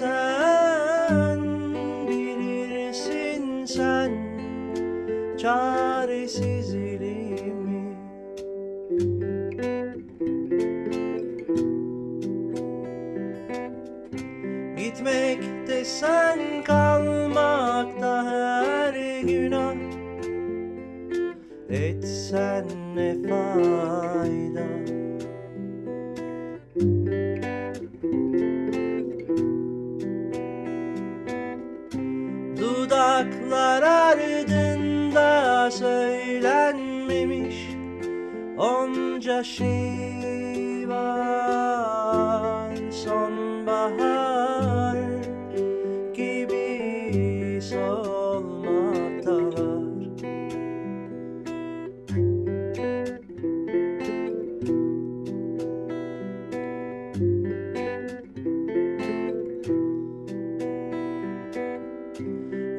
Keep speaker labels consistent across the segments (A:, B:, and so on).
A: Sen bilirsin sen çaresizliğimi Gitmekte sen kalmakta her günah. Etsen ne fayda? Dudaklar ardında söylenmemiş Onca şey var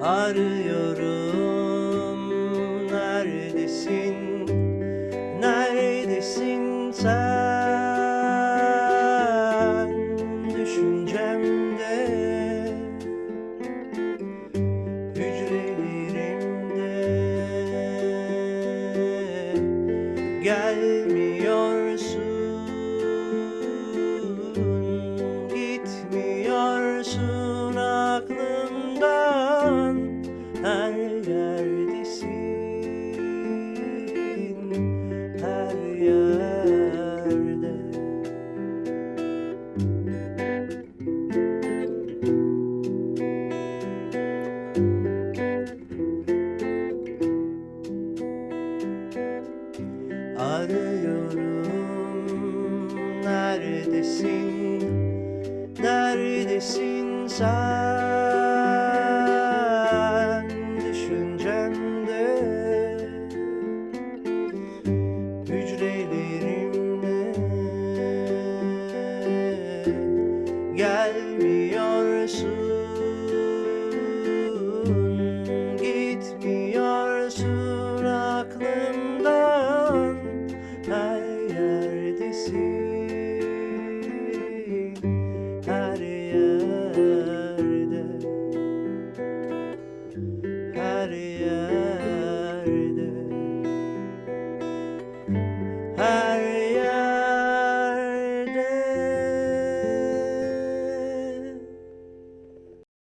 A: Arıyorum neredesin Arıyorum neredesin? Neredesin sen? Düşüncemde Hücrelerimle Gelmiyorsun.